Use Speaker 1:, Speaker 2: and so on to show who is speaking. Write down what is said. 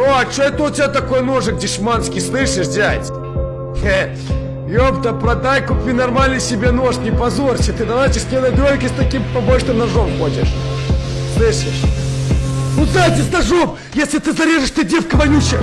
Speaker 1: О, а что это у тебя такой ножик дешманский, слышишь, дядь? Хе, ёпта, продай, купи нормальный себе нож, не позорься, ты на начисленной дройке с таким побольше ножом ходишь. Слышишь? Ну, зайди с ножом, если ты зарежешь, ты девка вонючая.